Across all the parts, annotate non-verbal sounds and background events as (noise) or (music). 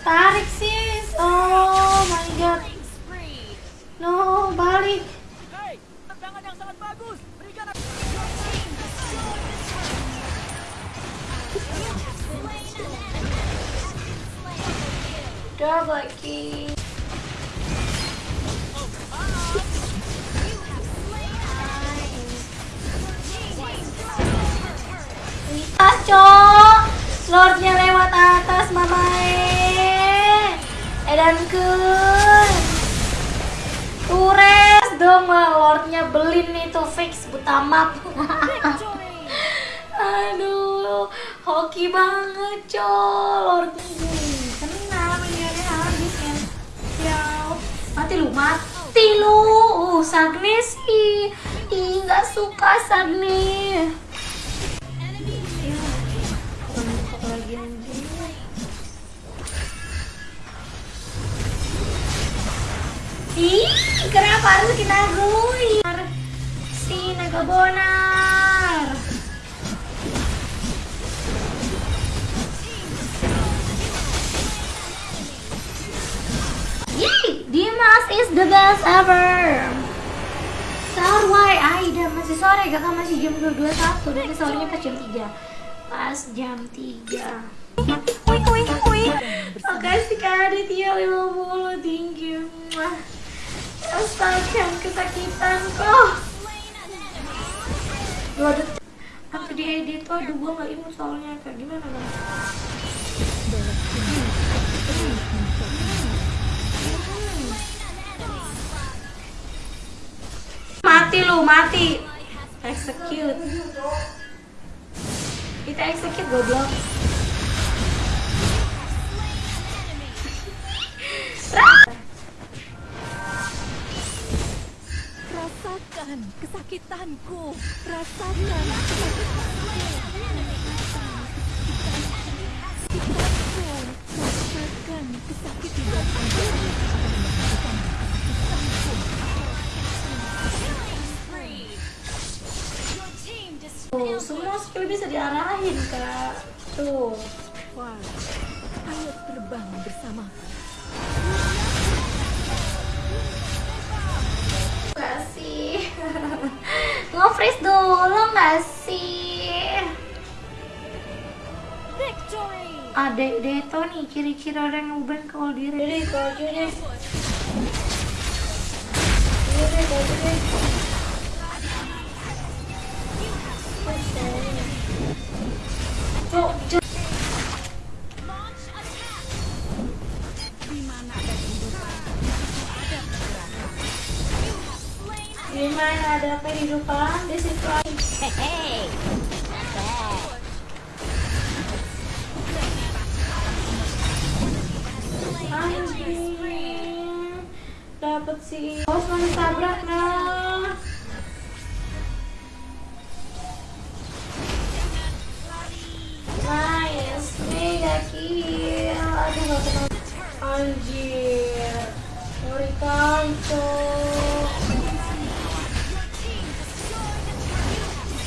Tarik sis. Oh my god. No, balik. Hei, tendangan yang sangat. Double cok. Lordnya lewat atas, mamae. Edan kun. Tures dong, Lordnya belin itu fix butamap. (laughs) Aduh, hoki banget, cok. Lordnya belin. Tenang, minionnya habis ya. Siap. Mati lu, mati lu. Uh, Sagne sih. Ih, nggak suka Sagne. Kenapa harus kita guir? Si naga bonar. Yay, Dimas is the best ever. Sahur why? Aida masih sore. Gak kan masih jam 2.21 dan sahurnya pas jam 3 Pas jam 3 Wih wih wih. Makasih Kak Aditya. 50 Thank you. Astaga kesakitan kok Dua detik Sampai di edit tuh aduh gue gak imut soalnya Kayak gimana dong Mati lu, mati. Execute. Kita execute goblok (laughs) Rasakan kesakitanku. Rasakan kesakitanku. Rasakan kesakitanku. Tuh, semua skill bisa diarahin kak Tuh Wah, ayo terbang bersamaku. Gak sih Victory! Adek Deto nih ciri-ciri orang yang uban kalau diri Jadi itu aja deh. Iya deh, Sih Bos mau tabrak nah Nice Mega kill gak Anjir Ngeri kanco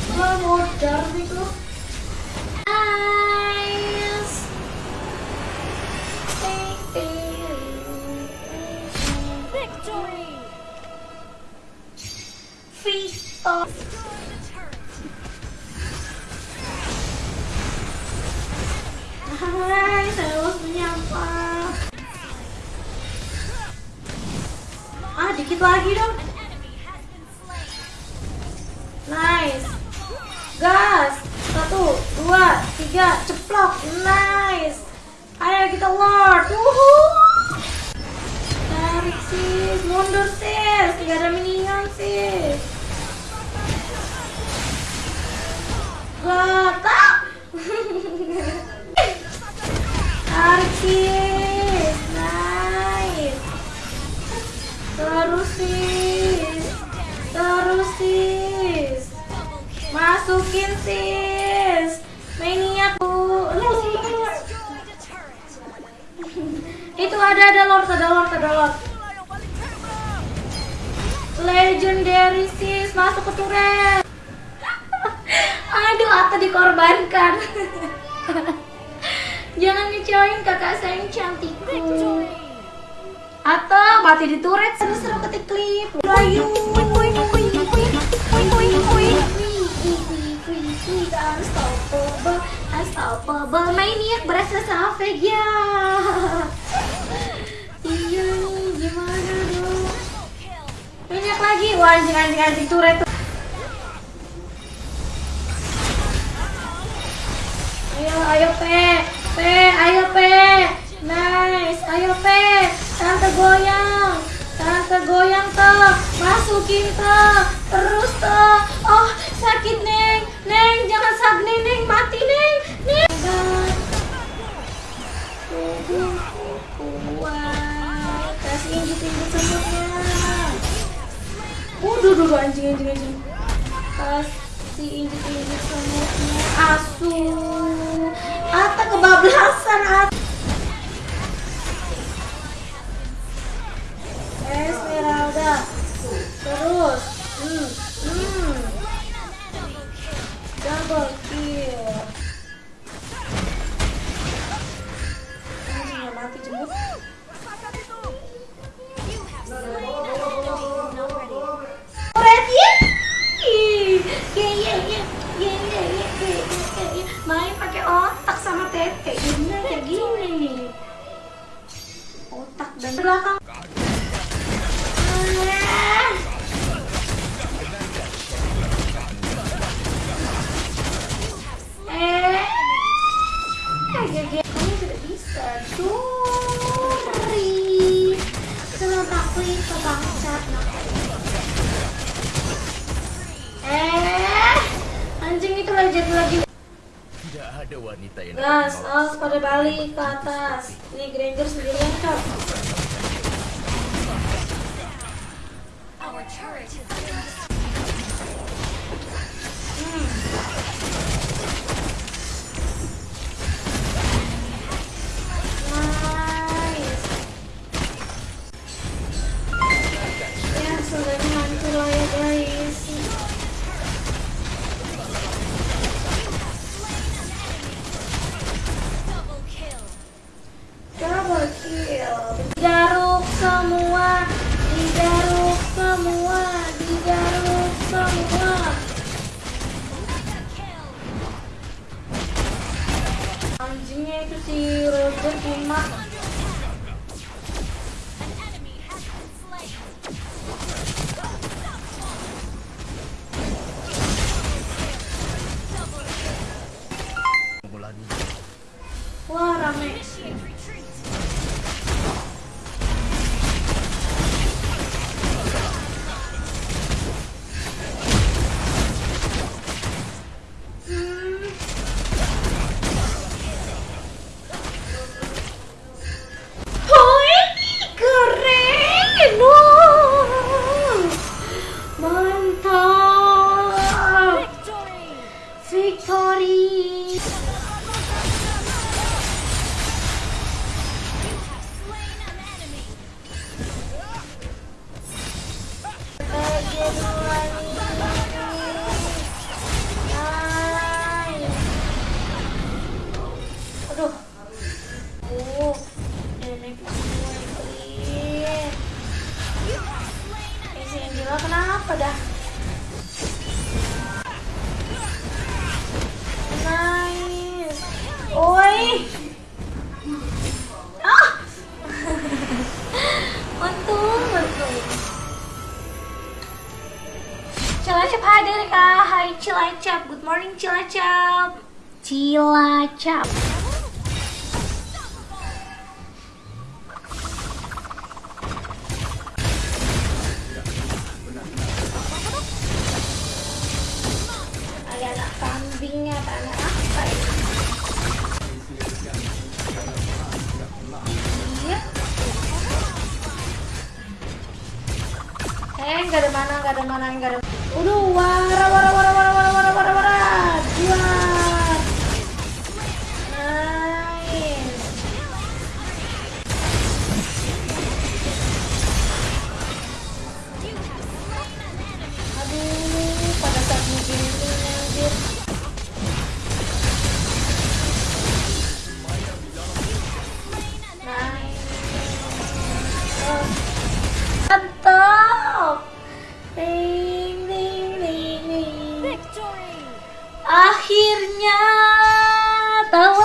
Gak modar gitu Nice Of Hai, saya harus menyapa. Ah, dikit lagi dong. Nice. Gas. Satu, dua, tiga, ceplok. Nice. Ayo kita lord. Wuhuu. Tarik sis, mundur sis. Tidak ada minion sis. Gata. Tarik sis. Nice. Terus sis. Terus sis. Masukin sis. Itu ada ada lord, ada lord, lord. Legendary sis masuk ke turret. Aduh, atau dikorbankan. Jangan ngecewain kakak saya yang cantikku. Atau mati di turret seru-seru ketik klip. Layu. Unstoppable, unstoppable. Maniac berasa sama Vega. Iya gimana dong? Banyak lagi. Wah, anjing anjing anjing turret. Ayo, ayo P, P, ayo P, nice, ayo P, tante goyang, tante goyang tuh, masukin tuh, terus tuh, oh sakit neng, neng jangan sakit neng, mati neng, neng. Kuat, kasih injek semutnya. Waduh, duh, duh, anjing, anjing, anjing. Kasih injek-injek semutnya. Ata kebablasan, Ata. Esmeralda. Terus. Hmm, hmm. Belakang. Eh. GG. Kamu tidak bisa. Sorry. Aku itu bangsat? Eh, anjing itu lagi lagi. Tidak ada wanita yang Gas, awas pada balik ke atas. Ini Granger sendirian kak. Your turret has. Itu si Roger mengulangi. Wah rame. Cilacap. Good morning Cilacap. Cilacap. Ada kambingnya, ada ini? Iya. Eh, nggak ada mana, nggak ada mana, nggak ada. Udah, wara, wara,